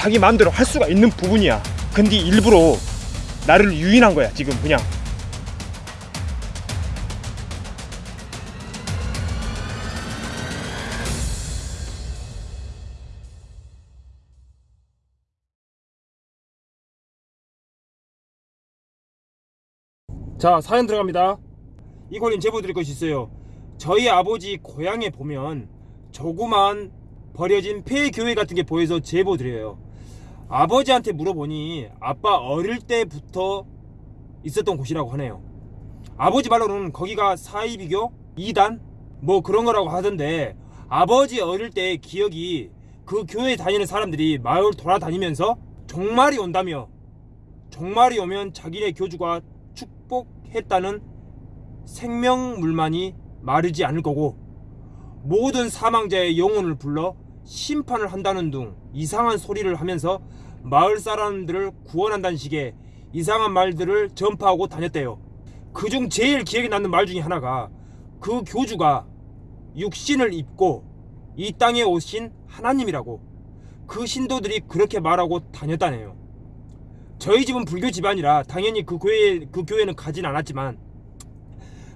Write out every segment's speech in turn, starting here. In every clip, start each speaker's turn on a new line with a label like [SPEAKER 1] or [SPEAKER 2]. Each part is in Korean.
[SPEAKER 1] 자기 마음대로 할 수가 있는 부분이야. 근데 일부러 나를 유인한 거야 지금 그냥. 자 사연 들어갑니다. 이걸린 제보 드릴 것이 있어요. 저희 아버지 고향에 보면 조그만 버려진 폐교회 같은 게 보여서 제보 드려요. 아버지한테 물어보니 아빠 어릴 때부터 있었던 곳이라고 하네요. 아버지 말로는 거기가 사이비교 2단 뭐 그런 거라고 하던데 아버지 어릴 때 기억이 그 교회 다니는 사람들이 마을 돌아다니면서 종말이 온다며 종말이 오면 자기네 교주가 축복했다는 생명물만이 마르지 않을 거고 모든 사망자의 영혼을 불러 심판을 한다는 등 이상한 소리를 하면서 마을 사람들을 구원한다는 식의 이상한 말들을 전파하고 다녔대요. 그중 제일 기억에 남는 말 중에 하나가 그 교주가 육신을 입고 이 땅에 오신 하나님이라고 그 신도들이 그렇게 말하고 다녔다네요. 저희 집은 불교 집안이라 당연히 그 교회 그 교회는 가진 않았지만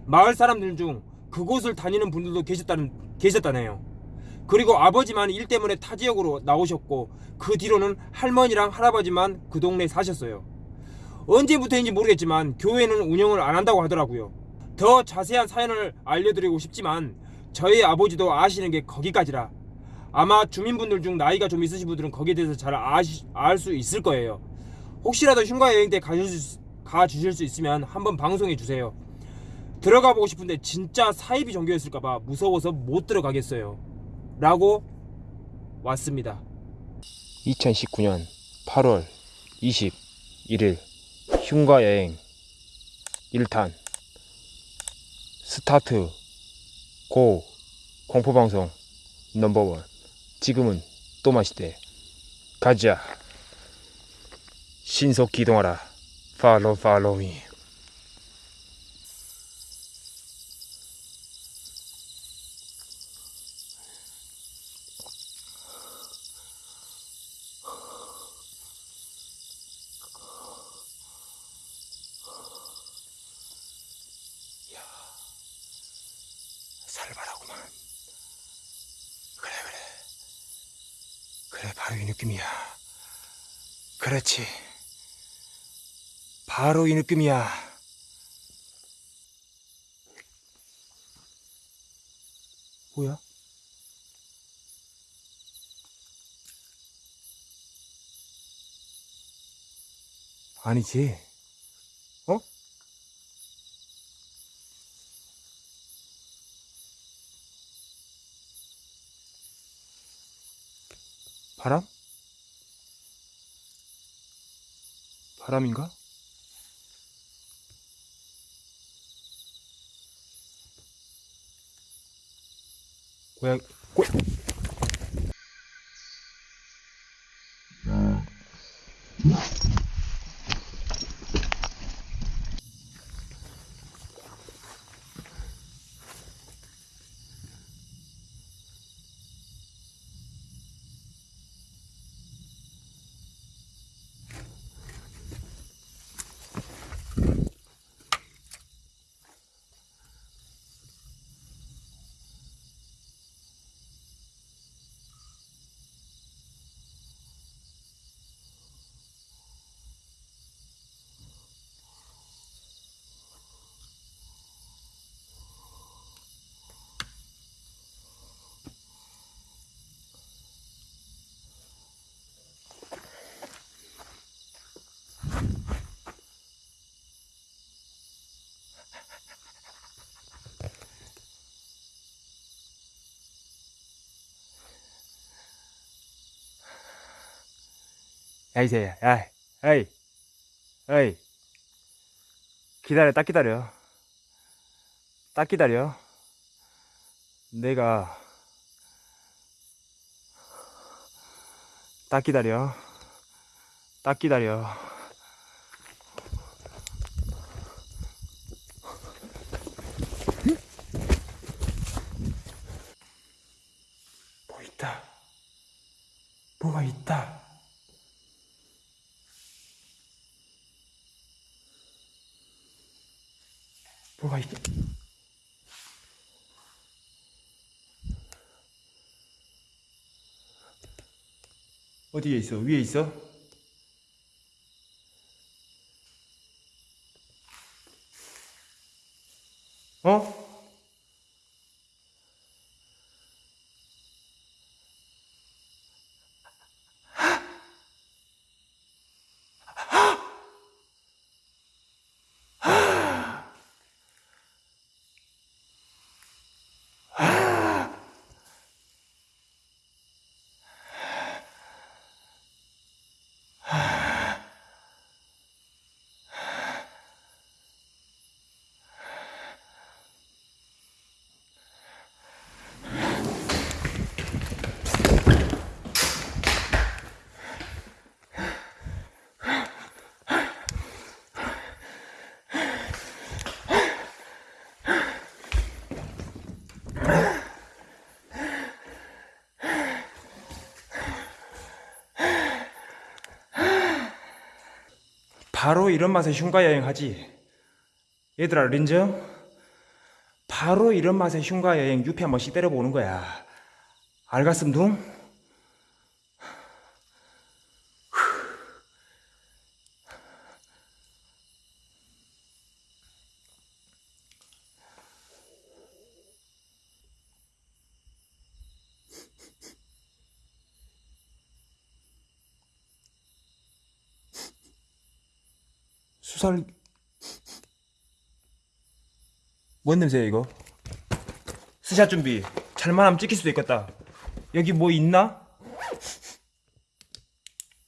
[SPEAKER 1] 마을 사람들 중 그곳을 다니는 분들도 계셨다는 계셨다네요. 그리고 아버지만 일 때문에 타 지역으로 나오셨고 그 뒤로는 할머니랑 할아버지만 그 동네에 사셨어요. 언제부터인지 모르겠지만 교회는 운영을 안 한다고 하더라고요. 더 자세한 사연을 알려드리고 싶지만 저희 아버지도 아시는 게 거기까지라 아마 주민분들 중 나이가 좀 있으신 분들은 거기에 대해서 잘 알 수 있을 거예요. 혹시라도 흉가 여행 때 가주실, 가주실 수 있으면 한번 방송해 주세요. 들어가 보고 싶은데 진짜 사이비 종교였을까봐 무서워서 못 들어가겠어요. 라고 왔습니다.
[SPEAKER 2] 2019년 8월 21일 흉가 여행 1탄 스타트 고 공포방송 넘버원. 지금은 또 마시대. 가자. 신속 기동하라. 팔로우 팔로우 미 살벌하구만 그래 그래 그래 바로 이 느낌이야 그렇지 바로 이 느낌이야 뭐야? 아니지 어? 바람? 바람인가? 고양 고 야 이새야 야 에이 에이. 기다려 딱 기다려. 딱 기다려. 내가 딱 기다려. 딱 기다려. 뭐 있다? 뭐가 있다
[SPEAKER 1] 뭐가 있지? 어디에 있어? 위에 있어? 어? 바로 이런 맛에 흉가 여행하지. 얘들아 린정? 바로 이런 맛에 흉가 여행 유피 한 번씩 때려보는 거야. 알갔음 둥? 수 살. 뭔 냄새야 이거? 스샷 준비. 잘만 하면 찍힐 수도 있겠다. 여기 뭐 있나?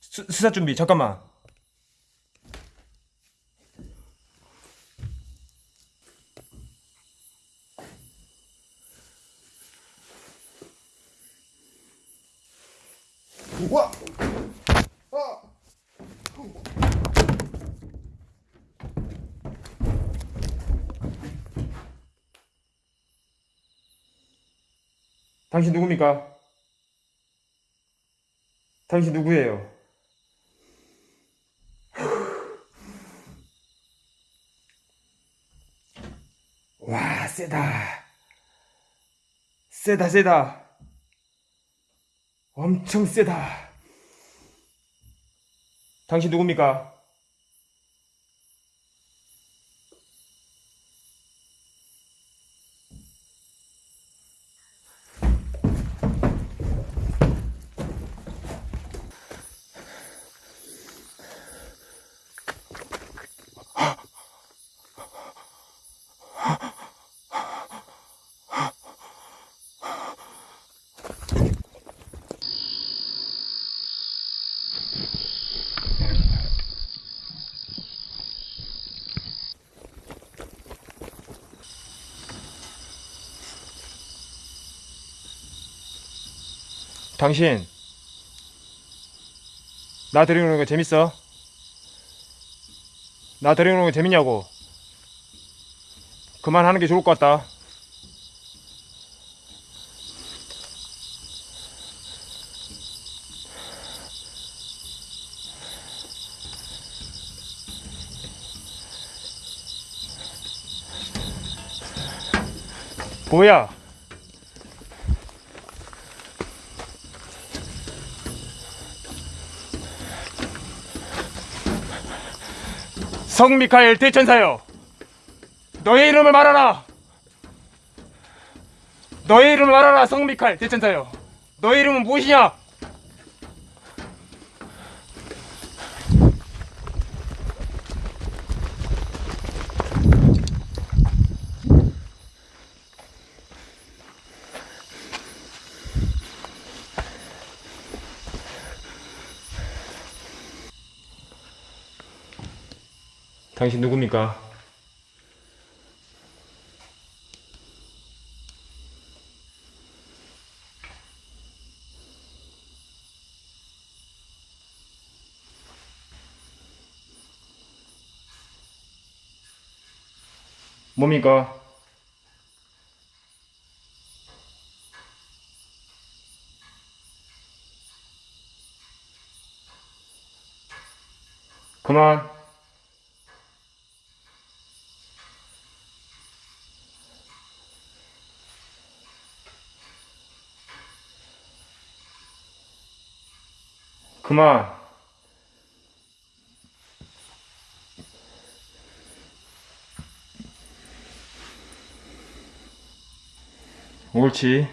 [SPEAKER 1] 스, 스샷 준비. 잠깐만 당신 누굽니까? 당신 누구예요? 와 세다 세다 세다 엄청 세다 당신 누굽니까? 당신. 나 데리고 거 재밌어? 나 데리고 거 재밌냐고. 그만하는 게 좋을 것 같다. 뭐야 성미카엘 대천사여 너의 이름을 말하라. 너의 이름을 말하라 성미카엘 대천사여 너의 이름은 무엇이냐 당신 누굽니까? 뭡니까? 그만. 그만. 옳지.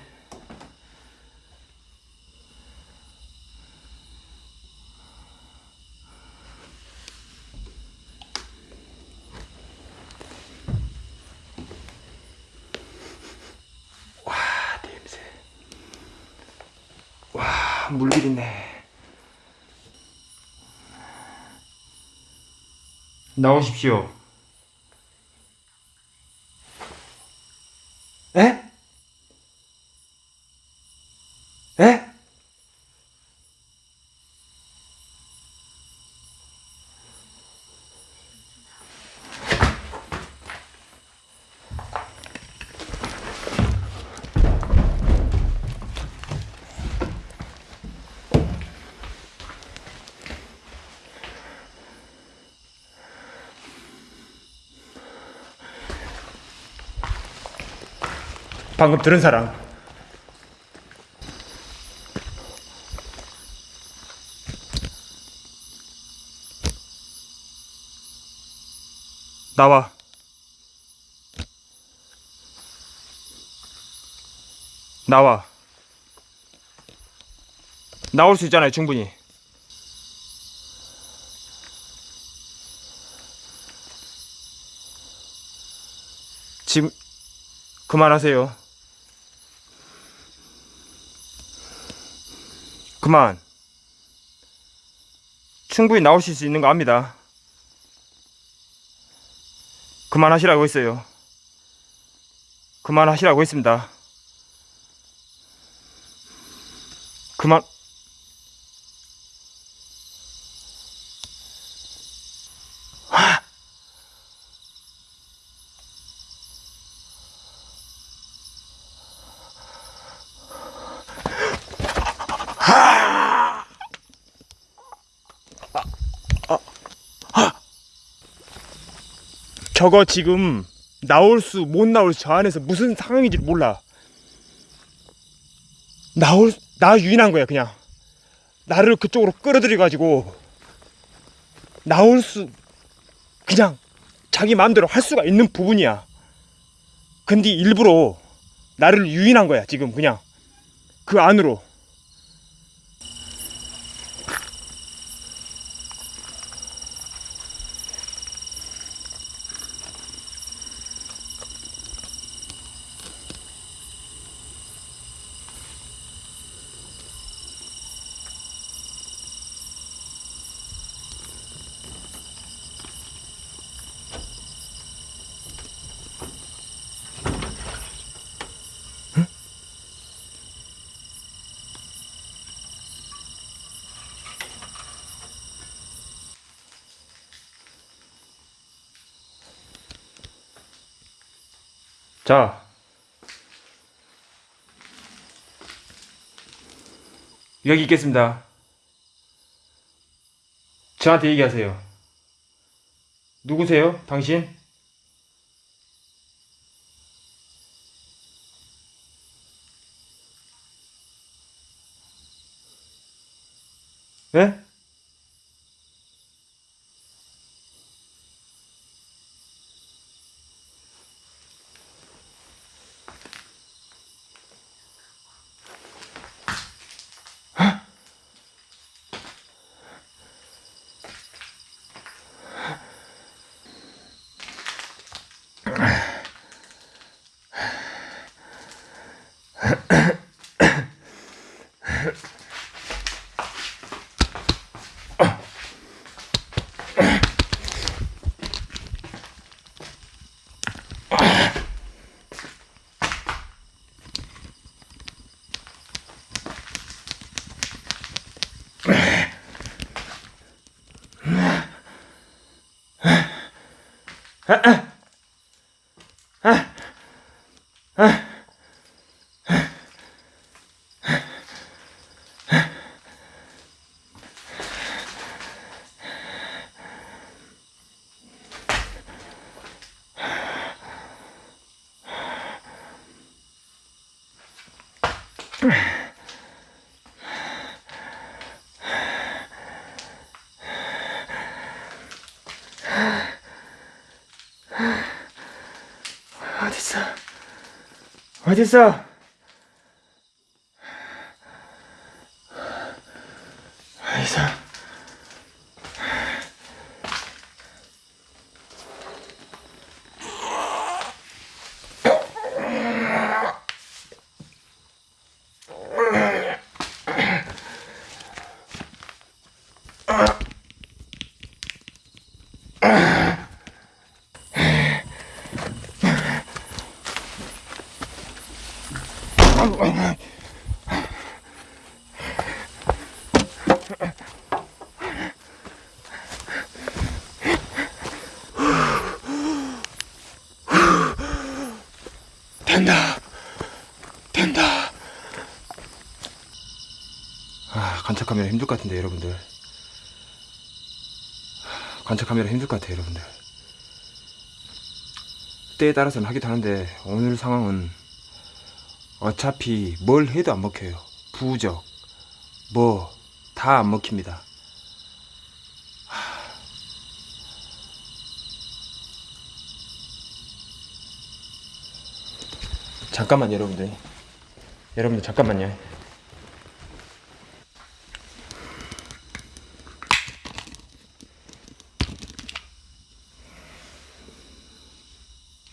[SPEAKER 1] 와, 냄새. 와, 물길 있네. 나오십시오. 에? 에? 방금 들은 사람. 나와. 나와. 나올 수 있잖아요, 충분히. 지금 그만하세요. 그만. 충분히 나오실 수 있는 거 압니다. 그만하시라고 했어요. 그만하시라고 했습니다. 그만. 저거 지금 나올 수 못 나올 수 저 안에서 무슨 상황인지 몰라. 나올 나 유인한 거야 그냥. 나를 그쪽으로 끌어들여 가지고 나올 수 그냥 자기 마음대로 할 수가 있는 부분이야. 근데 일부러 나를 유인한 거야 지금 그냥 그 안으로. 자. 여기 있겠습니다. 저한테 얘기하세요. 누구세요? 당신? 예? Ha uh. 어딨어? 어딨어? 된다. 된다. 아, 관찰 카메라 힘들 것 같은데 여러분들. 하, 관찰 카메라 힘들 것 같아요, 여러분들. 때에 따라서는 하기도 하는데 오늘 상황은 어차피 뭘 해도 안 먹혀요. 부적, 뭐 다 안 먹힙니다. 잠깐만 여러분들. 여러분들 잠깐만요.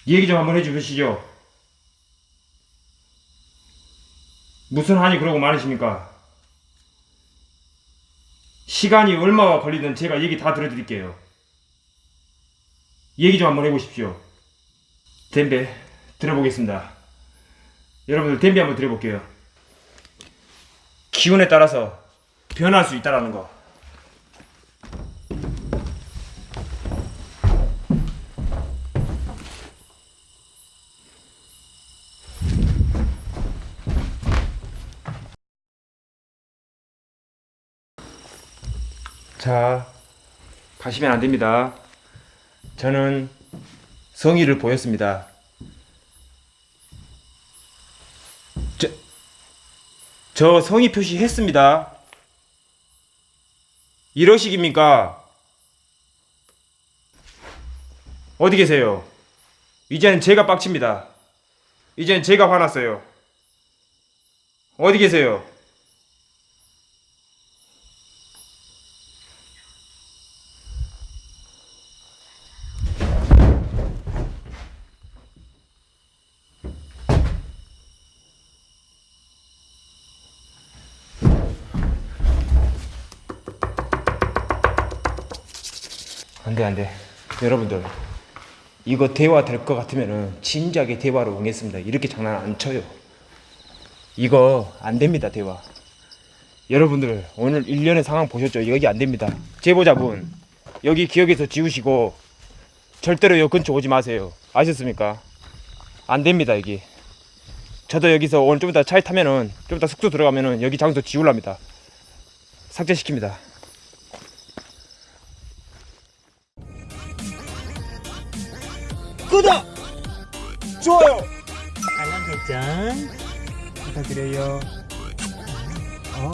[SPEAKER 1] 얘기 좀 한번 해주시죠. 무슨 한이 그러고 많으십니까? 시간이 얼마가 걸리든 제가 얘기 다 들어드릴게요. 얘기 좀 한번 해보십시오. 댐베 들어보겠습니다. 여러분들 댐비 한번 들어볼게요. 기온에 따라서 변할 수 있다라는 거. 자, 가시면 안 됩니다. 저는 성의를 보였습니다. 저 성의 표시했습니다. 이러식입니까? 어디 계세요? 이제는 제가 빡칩니다. 이제는 제가 화났어요. 어디 계세요? 안돼 여러분들 이거 대화 될 것 같으면은 진작에 대화로 응했습니다. 이렇게 장난 안 쳐요. 이거 안 됩니다 대화. 여러분들 오늘 일련의 상황 보셨죠? 여기 안 됩니다. 제보자분 여기 기억에서 지우시고 절대로 여 근처 오지 마세요. 아셨습니까? 안 됩니다 여기 저도 여기서 오늘 좀 이따 차에 타면은 좀 이따 숙소 들어가면은 여기 장소 지울랍니다. 삭제시킵니다 좋아요.
[SPEAKER 3] 알람 설정
[SPEAKER 1] 부탁드려요.
[SPEAKER 3] 어